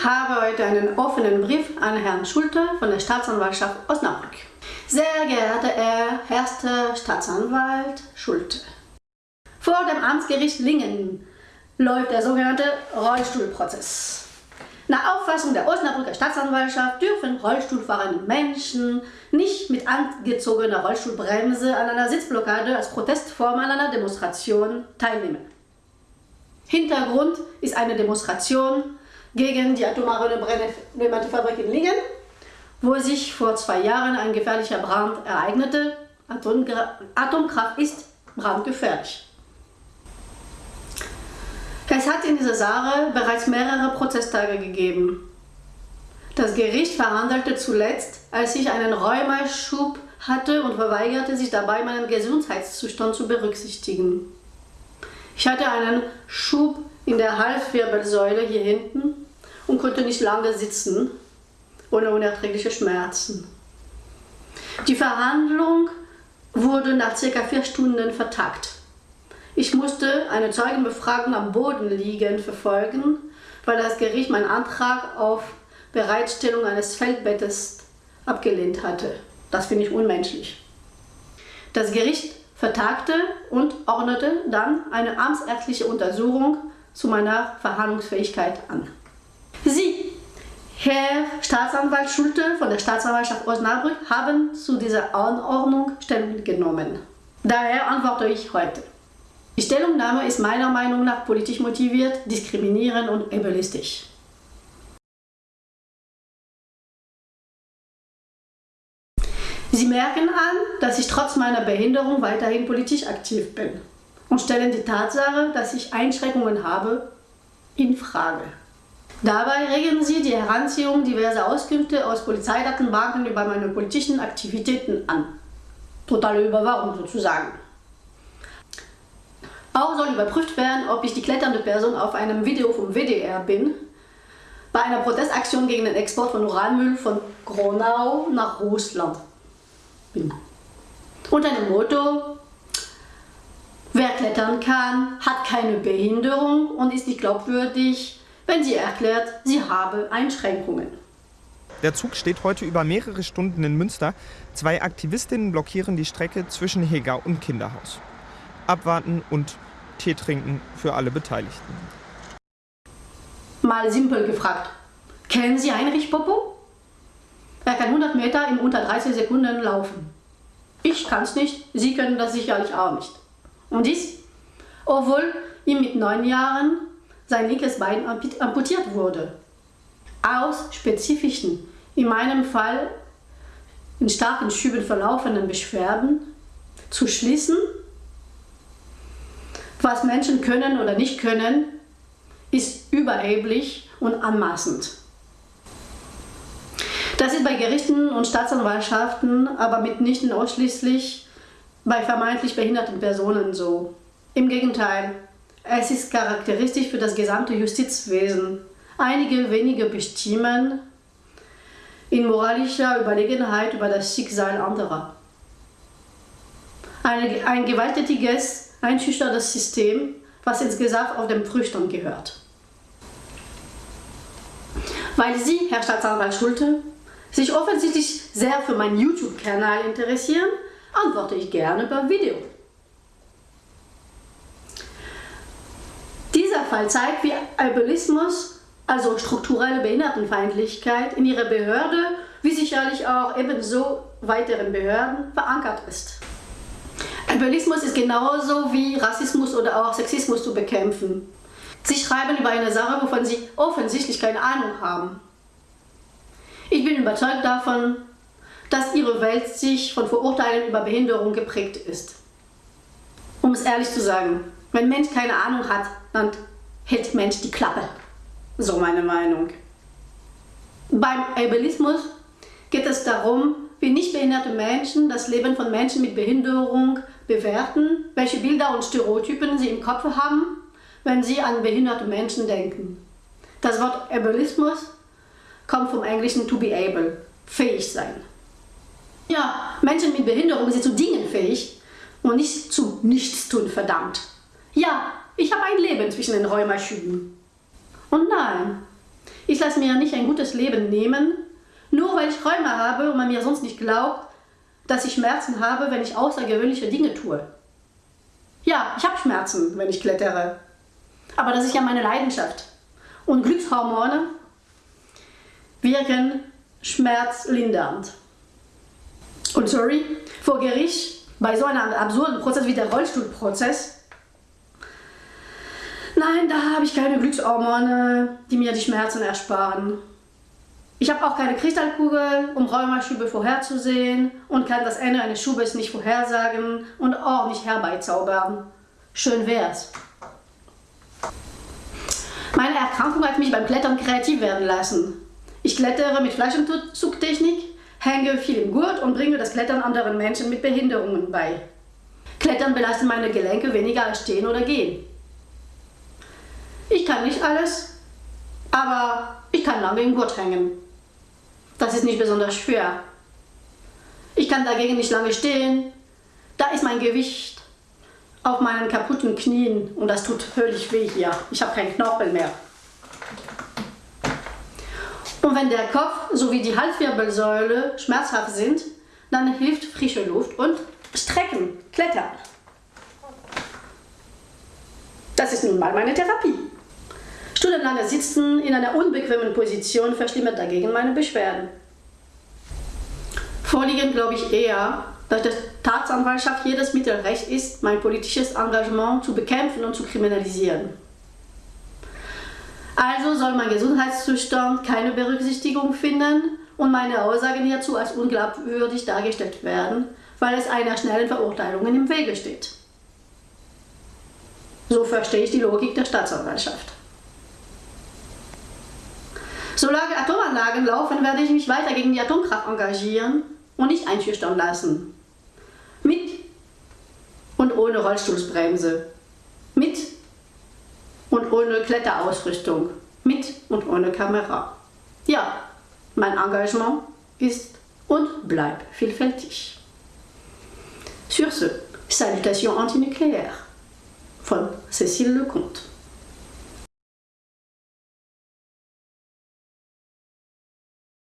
Ich habe heute einen offenen Brief an Herrn Schulte von der Staatsanwaltschaft Osnabrück. Sehr geehrter Herr Erster Staatsanwalt Schulte. Vor dem Amtsgericht Lingen läuft der sogenannte Rollstuhlprozess. Nach Auffassung der Osnabrücker Staatsanwaltschaft dürfen Rollstuhlfahrende Menschen nicht mit angezogener Rollstuhlbremse an einer Sitzblockade als Protestform an einer Demonstration teilnehmen. Hintergrund ist eine Demonstration gegen die atomare Brennmateriefabrik in Lingen, wo sich vor zwei Jahren ein gefährlicher Brand ereignete. Atomkraft ist brandgefährlich. Es hat in dieser Sache bereits mehrere Prozesstage gegeben. Das Gericht verhandelte zuletzt, als ich einen Rheumaschub hatte und verweigerte sich dabei, meinen Gesundheitszustand zu berücksichtigen. Ich hatte einen Schub in der Halswirbelsäule hier hinten und konnte nicht lange sitzen, ohne unerträgliche Schmerzen. Die Verhandlung wurde nach circa vier Stunden vertagt. Ich musste eine Zeugenbefragung am Boden liegend verfolgen, weil das Gericht meinen Antrag auf Bereitstellung eines Feldbettes abgelehnt hatte. Das finde ich unmenschlich. Das Gericht vertagte und ordnete dann eine amtsärztliche Untersuchung zu meiner Verhandlungsfähigkeit an. Sie, Herr Staatsanwalt Schulte von der Staatsanwaltschaft Osnabrück, haben zu dieser Anordnung Stellung genommen. Daher antworte ich heute. Die Stellungnahme ist meiner Meinung nach politisch motiviert, diskriminierend und ableistisch. Sie merken an, dass ich trotz meiner Behinderung weiterhin politisch aktiv bin und stellen die Tatsache, dass ich Einschränkungen habe, in Frage. Dabei regen Sie die Heranziehung diverser Auskünfte aus Polizeidatenbanken über meine politischen Aktivitäten an. Totale Überwachung sozusagen. Auch soll überprüft werden, ob ich die kletternde Person auf einem Video vom WDR bin, bei einer Protestaktion gegen den Export von Uranmüll von Gronau nach Russland bin. Unter dem Motto, wer klettern kann, hat keine Behinderung und ist nicht glaubwürdig, wenn sie erklärt, sie habe Einschränkungen. Der Zug steht heute über mehrere Stunden in Münster. Zwei Aktivistinnen blockieren die Strecke zwischen Heger und Kinderhaus. Abwarten und Tee trinken für alle Beteiligten. Mal simpel gefragt. Kennen Sie Heinrich Popo? Er kann 100 Meter in unter 30 Sekunden laufen. Ich kann es nicht, Sie können das sicherlich auch nicht. Und dies, obwohl ihm mit neun Jahren sein linkes Bein amputiert wurde. Aus spezifischen, in meinem Fall in starken Schüben verlaufenden Beschwerden zu schließen, was Menschen können oder nicht können, ist überheblich und anmaßend. Das ist bei Gerichten und Staatsanwaltschaften aber mitnichten ausschließlich bei vermeintlich behinderten Personen so. Im Gegenteil, es ist charakteristisch für das gesamte Justizwesen. Einige wenige bestimmen in moralischer Überlegenheit über das Schicksal anderer. Ein, ein gewalttätiges einschüchterndes System, was insgesamt auf dem Prüfstand gehört. Weil Sie, Herr Staatsanwalt Schulte, sich offensichtlich sehr für meinen YouTube-Kanal interessieren, antworte ich gerne per Video. Dieser Fall zeigt, wie Albelismus, also strukturelle Behindertenfeindlichkeit, in Ihrer Behörde, wie sicherlich auch ebenso weiteren Behörden, verankert ist. Ableismus ist genauso wie Rassismus oder auch Sexismus zu bekämpfen. Sie schreiben über eine Sache, wovon Sie offensichtlich keine Ahnung haben. Ich bin überzeugt davon, dass Ihre Welt sich von Vorurteilen über Behinderung geprägt ist. Um es ehrlich zu sagen, wenn Mensch keine Ahnung hat, dann hält Mensch die Klappe. So meine Meinung. Beim Ableismus geht es darum, wie nicht behinderte Menschen das Leben von Menschen mit Behinderung bewerten, welche Bilder und Stereotypen sie im Kopf haben, wenn sie an behinderte Menschen denken. Das Wort Ableismus kommt vom englischen to be able, fähig sein. Ja, Menschen mit Behinderung sind zu Dingen fähig und nicht zu Nichtstun, verdammt. Ja, ich habe ein Leben zwischen den Räumerschüben. Und nein, Ich lasse mir nicht ein gutes Leben nehmen, nur weil ich Räume habe und man mir sonst nicht glaubt, dass ich Schmerzen habe, wenn ich außergewöhnliche Dinge tue. Ja, ich habe Schmerzen, wenn ich klettere. Aber das ist ja meine Leidenschaft. Und Glückshormone wirken schmerzlindernd. Und sorry, vor Gericht, bei so einem absurden Prozess wie der Rollstuhlprozess, nein, da habe ich keine Glückshormone, die mir die Schmerzen ersparen. Ich habe auch keine Kristallkugel, um Rheumaschübe vorherzusehen und kann das Ende eines Schubes nicht vorhersagen und auch nicht herbeizaubern. Schön wär's. Meine Erkrankung hat mich beim Klettern kreativ werden lassen. Ich klettere mit Flaschenzugtechnik, hänge viel im Gurt und bringe das Klettern anderen Menschen mit Behinderungen bei. Klettern belastet meine Gelenke weniger als Stehen oder Gehen. Ich kann nicht alles, aber ich kann lange im Gurt hängen. Das ist nicht besonders schwer. Ich kann dagegen nicht lange stehen. Da ist mein Gewicht auf meinen kaputten Knien und das tut völlig weh hier. Ich habe keinen Knorpel mehr. Und wenn der Kopf sowie die Halswirbelsäule schmerzhaft sind, dann hilft frische Luft und Strecken, Klettern. Das ist nun mal meine Therapie. Stundenlange Sitzen in einer unbequemen Position verschlimmert dagegen meine Beschwerden. Vorliegend glaube ich eher, dass die Staatsanwaltschaft jedes Mittel recht ist, mein politisches Engagement zu bekämpfen und zu kriminalisieren. Also soll mein Gesundheitszustand keine Berücksichtigung finden und meine Aussagen hierzu als unglaubwürdig dargestellt werden, weil es einer schnellen Verurteilung im Wege steht. So verstehe ich die Logik der Staatsanwaltschaft. Solange Atomanlagen laufen, werde ich mich weiter gegen die Atomkraft engagieren und nicht einschüchtern lassen. Mit und ohne Rollstuhlsbremse. Mit und ohne Kletterausrüstung. Mit und ohne Kamera. Ja, mein Engagement ist und bleibt vielfältig. Sur ce, salutations antinucléaires von Cécile Lecomte.